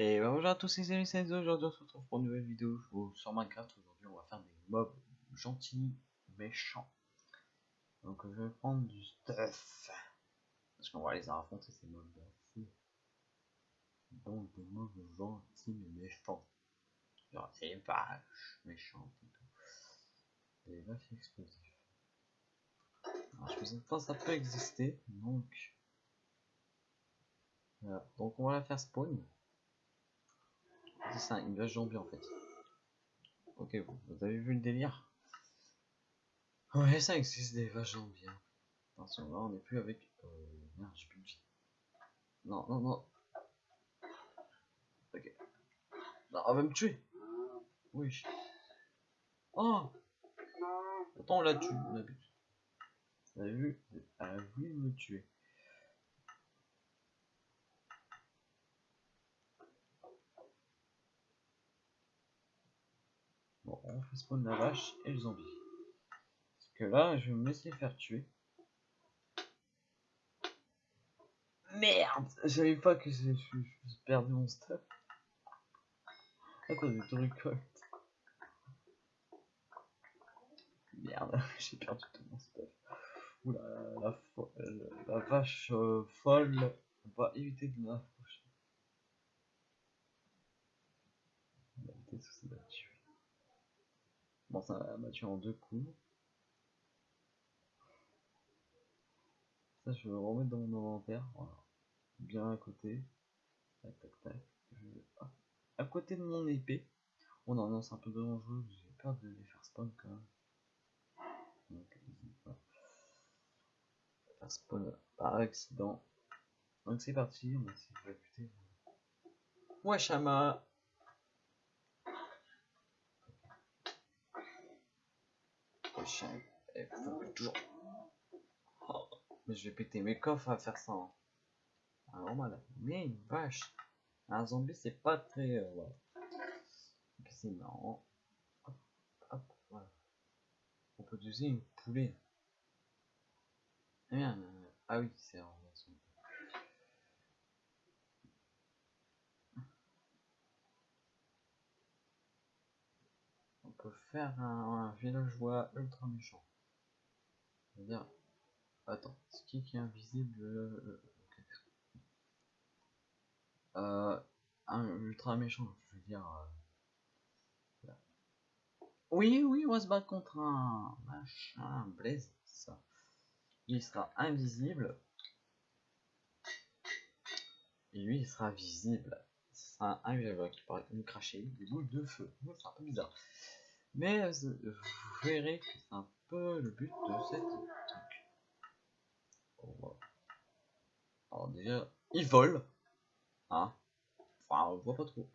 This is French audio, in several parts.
Et bah, bonjour à tous les amis, c'est aujourd'hui on se retrouve pour une nouvelle vidéo sur Minecraft. Aujourd'hui on va faire des mobs gentils, méchants. Donc je vais prendre du stuff. Parce qu'on va les affronter ces mobs fou. Donc des mobs gentils mais méchants. Genre des vaches méchantes et tout. Des vaches explosives. Alors je sais pas ça peut exister, donc... Voilà. Donc on va la faire spawn. C'est une vache zombie en fait. Ok, vous avez vu le délire? Ouais, ça existe des vaches zombies. Hein. Attention, là on n'est plus avec. Euh, merde, j'ai plus de vie. Non, non, non. Ok. Non, on va me tuer. Oui. Oh Attends, on l'a tué, on a vu. Elle a vu, elle me tuer. Bon, on fait spawn la vache et le zombie. Parce que là, je vais me laisser faire tuer. Merde J'avais pas que j'ai perdu mon stuff. Attends, j'ai tout récolte. Merde, j'ai perdu tout mon stuff. Oula, la, la, vache euh, folle. On va éviter de m'approcher. On va éviter tout ça tuer. Bon, ça m'a tué en deux coups. Ça, je vais le remettre dans mon inventaire. Voilà. Bien à côté. Tac, tac, tac. À côté de mon épée. Oh non, non, c'est un peu dangereux. J'ai peur de les faire spawn quand même. Donc, faire spawn par accident. Donc c'est parti, on va essayer de buter. Ouais, Toujours. Oh, mais je vais péter mes coffres à faire ça. Hein. Ah, normal. Mais une vache. Un zombie, c'est pas très. Euh, voilà. C'est marrant. On peut utiliser une poulet. Eh ah oui, c'est peut faire un, villageois ultra méchant. C'est-à-dire, attends, ce qui est invisible, euh, euh, un ultra méchant, je veux dire. Euh, oui, oui, on va se battre contre un machin, Blaze, ça. Il sera invisible. Et lui, il sera visible. Ce sera un villageois qui pourrait nous cracher des boules de feu. C'est un peu bizarre. Mais vous verrez que c'est un peu le but de cette truc. Alors déjà, il vole. Hein? Enfin, on voit pas trop.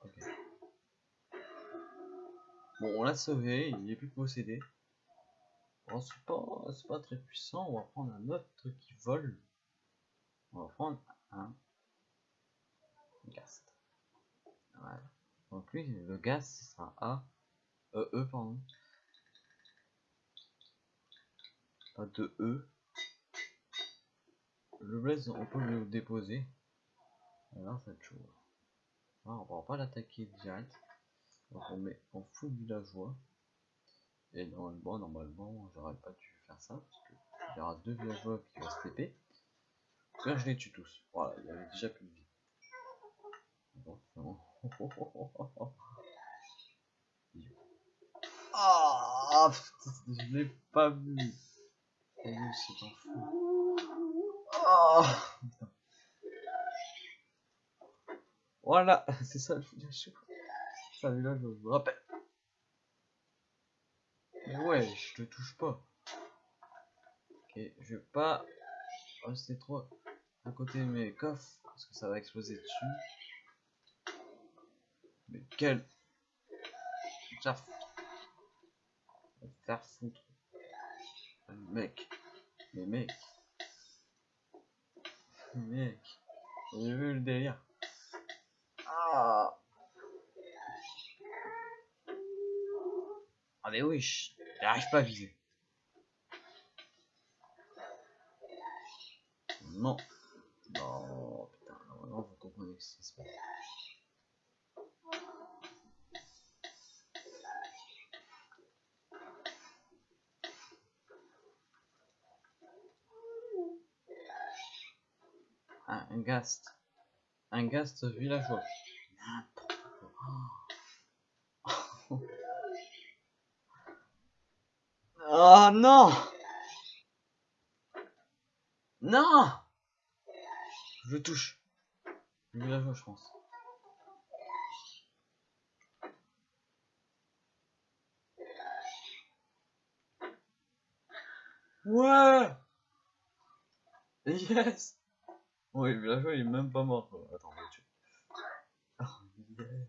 Ok. Bon, on l'a sauvé, il est plus possédé. Bon, c'est pas, pas très puissant, on va prendre un autre truc qui vole. On va prendre un gast. Voilà. Donc lui, le gaz, ce sera A. Euh, E, pardon. Pas de E. Le blaze, on peut le déposer. Alors, ça chaud. Alors, on va pas l'attaquer direct. Donc on met en full villageois. Et normalement, normalement, j'aurais pas dû faire ça. Parce il y aura deux villageois qui vont se TP. Là, je les tue tous. Voilà, il y avait déjà plus de vie. Ah, je l'ai pas vu. c'est un fou. Ah, Voilà, c'est ça le fouillage. Ça, là, je me rappelle. Mais ouais, je te touche pas. Ok, je vais pas rester trop à côté de mes coffres parce que ça va exploser dessus. Mais quel foutre. Faire foutre. Mec. Mais mec. Mec. J'ai vu le délire. Ah. Ah mais oui, j'arrive pas à viser. Non. Non, putain, non, non, faut ce qui se passe. Ah, un gast. Un gast villageois. Oh non Non Je touche. Villageois, je pense. Ouais Yes Ouais, le villageois il est même pas mort. quoi. Attends, tuer. Oh, yes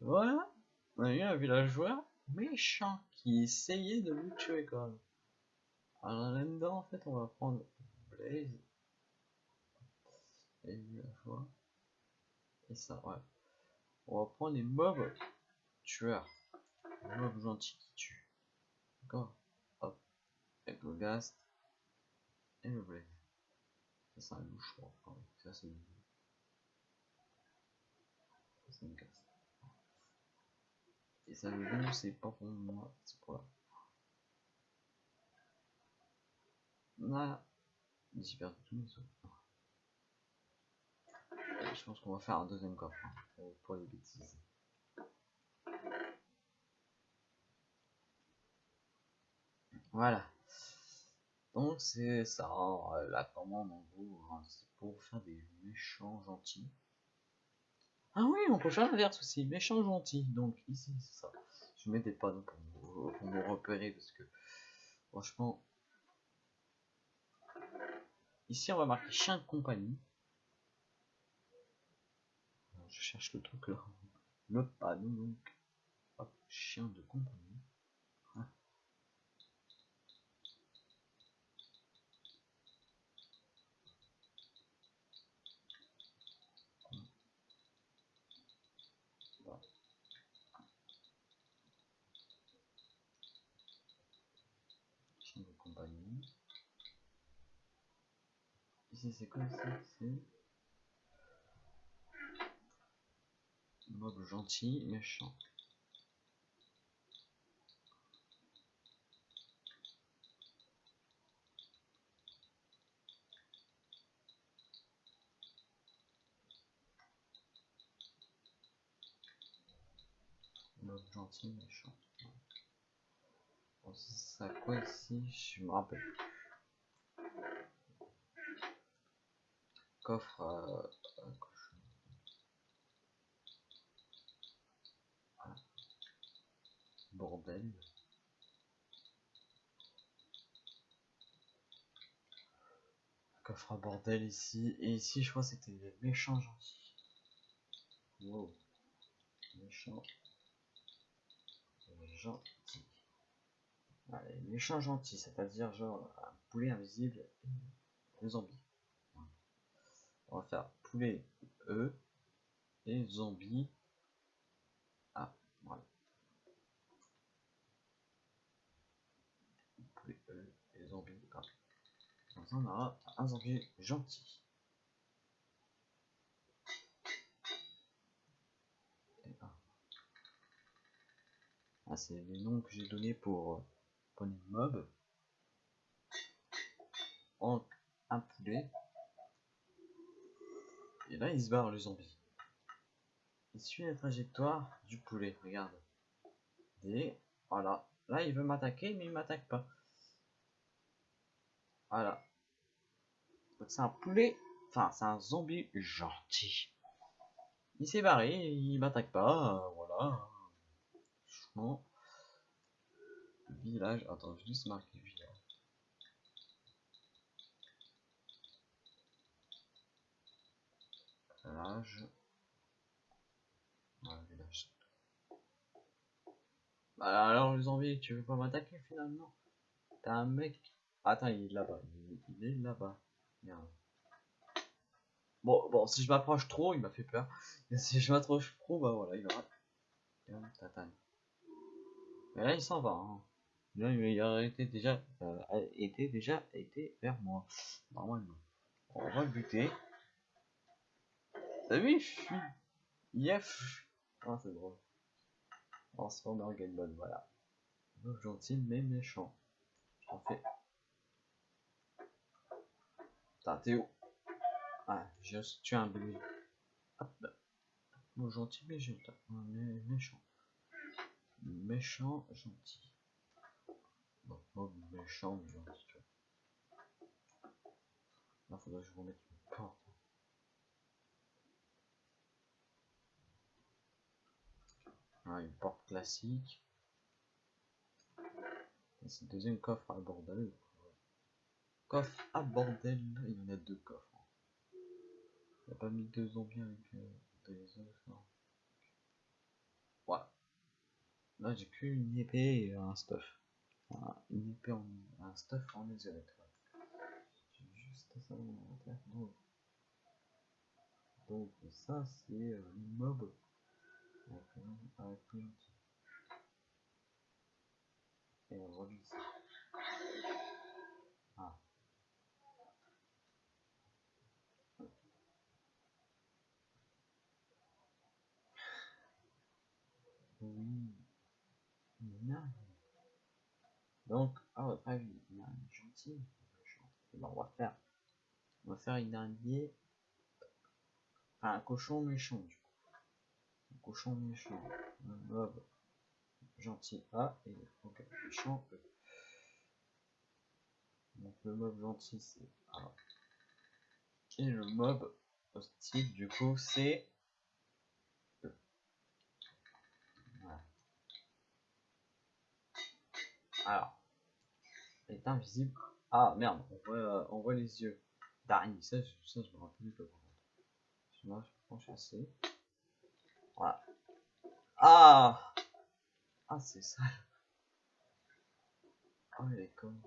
Voilà On a eu un villageois méchant qui essayait de nous tuer quand même. Alors là-dedans, en fait, on va prendre Blaze et villageois. Et ça, ouais. On va prendre les mobs tueurs. Les mobs gentils qui tuent. D'accord Hop. Avec le Ghast et le Blaze. Ça, c'est un loup, je crois. Ah oui, ça, c'est une... Ghast. Et ça, le loup, c'est pas pour moi, c'est pour là. Là, j'ai perdu tous mes. Euh, Je pense qu'on va faire un deuxième coffre hein, pour les bêtises. Voilà. Donc c'est ça, hein, la commande en gros, hein, c'est pour faire des méchants gentils. Ah oui, on peut faire l'inverse aussi, méchant gentil. Donc ici, c'est ça. Je mets des panneaux pour pour me repérer parce que franchement, ici on va marquer chien de compagnie. Je cherche le truc là. Le panneau donc. Hop, chien de compagnie. Ah. Voilà. Chien de compagnie. Ici c'est quoi ça? C'est mob gentil, méchant. Mob gentil, méchant. Ça quoi ici? Je me rappelle. Coffre à, à cochon. Voilà. Bordel. Coffre à bordel ici. Et ici, je crois que c'était les méchants gentils. Wow. Méchant. Gentil. Allez, méchant gentil, c'est-à-dire genre un poulet invisible et le zombie. On va faire poulet E et zombie A. Voilà. Poulet E et zombie A. On aura un zombie gentil. Et A. Ah, c'est les noms que j'ai donnés pour, mobs. Donc, un poulet. Et là, il se barre le zombie. Il suit la trajectoire du poulet, regarde. Et voilà. Là, il veut m'attaquer, mais il m'attaque pas. Voilà. Donc, c'est un poulet. Enfin, c'est un zombie gentil. Il s'est barré, il m'attaque pas. euh, voilà. Village. Attends, je vais juste marquer village. Village. Village. Bah, alors, les zombies, tu veux pas m'attaquer finalement? T'as un mec. Attends, il est là-bas. Il, est là-bas. Bon, bon, si je m'approche trop, il m'a fait peur. Et si je m'approche trop, bah voilà, il va. Me tatane. Mais là, il s'en va. Hein. Il a été déjà, euh, été déjà été vers moi. Normalement. On va le buter. T'as vu, je suis. Yef. Ah, c'est drôle. Transformer Game Mode, voilà. Donc, gentil mais méchant. En fait. Putain, t'es où? Ah, j'ai tué un bébé. Hop. Bon, gentil mais gentil. Mais méchant. Méchant, gentil. Non, méchant mais gentil, tu vois. Là, faudrait que je remette une porte. Ah, une porte classique. C'est le deuxième coffre à bordel. Coffre à bordel, il y en a deux coffres. Il a pas mis deux zombies avec euh, des os, non. Voilà. Là j'ai que une épée et un stuff. Voilà, une en un stuff en netherite. J'ai juste ça dans mon inventaire. Donc, donc ça c'est euh, avec plus Et on ici. Ah. Oui. Non. Donc, à votre avis, il y a un gentil ben, on va faire. On va faire une araignée. Enfin, un cochon méchant du coup. Un cochon méchant. Un mob gentil A et ok, méchant E. Donc le mob gentil c'est A. Et le mob hostile du coup c'est E. Voilà. Alors, elle est invisible. Ah merde, on voit, euh, on voit les yeux d'araignée. Ça, ça, je me rappelle pas. Moi, je penche assez. Voilà. Ah Ah, c'est ça. Ah, elle est comme.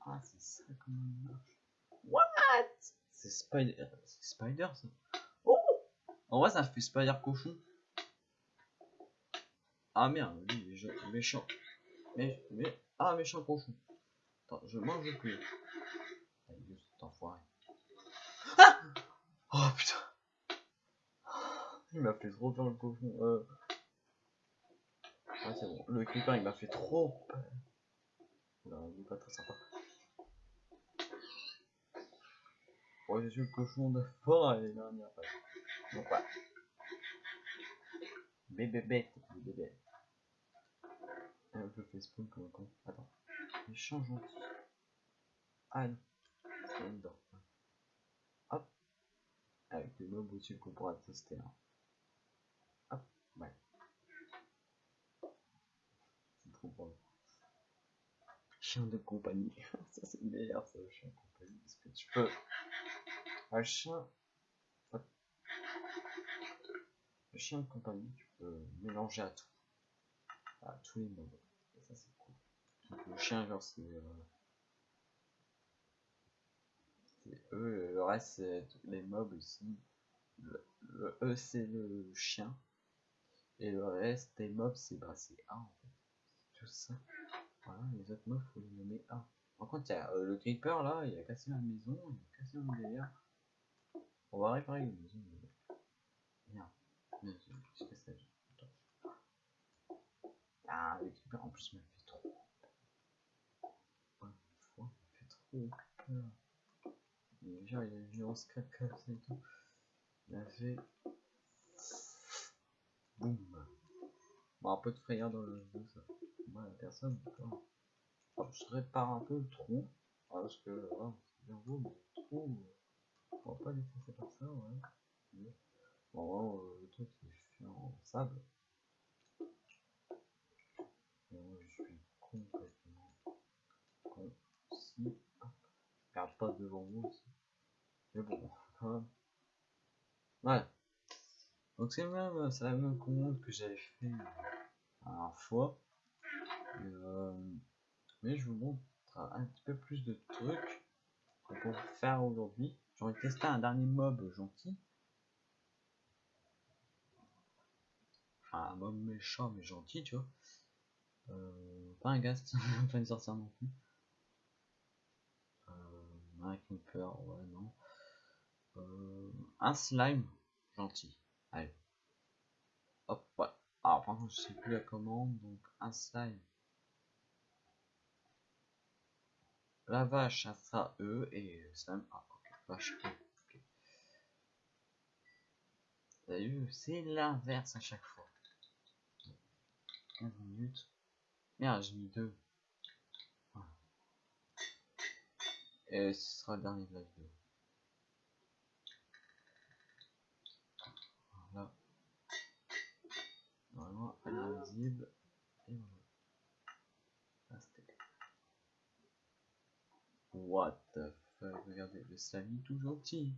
Ah, c'est ça comment il marche. What? C'est Spider. C'est Spider ça. Oh En vrai, ça fait Spider cochon. Ah merde, lui, il est méchant. Mais, mais, ah, méchant cochon. Attends, je mange plus. cet enfoiré. Ah Oh putain. Il m'a fait trop peur le cochon. Euh... Ah, c'est bon. Le creeper, il m'a fait trop peur. Non, il est pas très sympa. Oh, j'ai tué le cochon de forêt l'année dernière. Donc, voilà. Bébé bête, bébé. Euh, je fais spawn comme un con. Attends. Méchant gentil. Ah. C'est dedans. Hop. Avec des mobs au-dessus qu'on pourra tester. Hein. Hop. Ouais. C'est trop bon. Chien de compagnie. ça c'est meilleur ça, le chien de compagnie. Parce que tu peux. Un chien. Hop. Le chien de compagnie, tu peux mélanger à tout. À tous les mobs. Et ça c'est cool. Donc, le chien, genre, c'est. Eux, le reste, c'est les mobs ici. Le, E, c'est le chien. Et le reste des mobs, c'est bah, A en fait. Tout ça. Voilà, les autres mobs, faut les nommer A. Par contre, il y a euh, le creeper là, il a cassé ma maison, il a cassé mon délire. On va réparer une maison. Merde. Merde, la Ah, le creeper en plus m'a trop. Ouais, une fois, genre, il a une grosse caca et tout. Il a fait. Boum. Bon, un peu de frayeur dans le jeu, ça. Moi, personne. Alors, je répare un peu le trou. Parce que, voilà, c'est bien beau, mais le trou. On va pas laisser par ça. Bon, euh, le truc, c'est fait en sable. Et moi, je suis complètement con. Si, hop, je regarde pas devant moi aussi. Mais bon. Ouais. Donc c'est même, c'est la même commande que j'avais fait la fois. Euh, mais je vous montre un petit peu plus de trucs peut faire aujourd'hui. J'aurais testé un dernier mob gentil. Un mob méchant mais gentil, tu vois. Euh, pas un gast, pas une sorcière non plus. Euh, un slime gentil. Allez. Hop, ouais. Alors, par contre, je sais plus la commande, donc un slime. La vache, ça sera E et slime ah, ok, vache c'est l'inverse à chaque fois. 15 minutes. Merde, j'ai mis deux. Et ce sera le dernier de la vidéo. Voilà. Normalement, elle est invisible. Et voilà. What the fuck, regardez, le slimy tout gentil.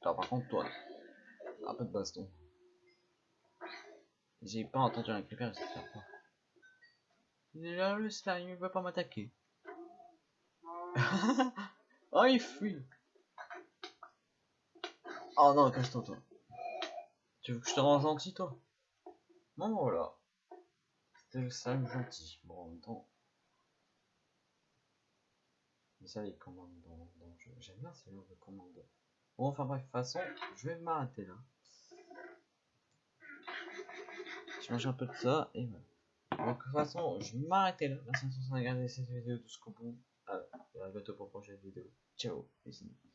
Alors, par contre, toi, un peu de baston. J'ai pas entendu un creeper, j'espère pas. Là, le slime, il veut pas m'attaquer. Oh, il fuit. Oh non, cache-toi, toi. Tu veux que je te rende gentil, toi? Non, voilà. C'était le slime gentil. Bon, en même temps. Mais ça, les commandes dans, dans jeu. J'aime bien ces genres de commandes. Bon, enfin bref, de toute façon, je vais m'arrêter là. Je mange un peu de ça et voilà. Donc de toute façon, je vais m'arrêter là. Merci de regarder cette vidéo jusqu'au bout. À bientôt pour une prochaine vidéo. Ciao, les.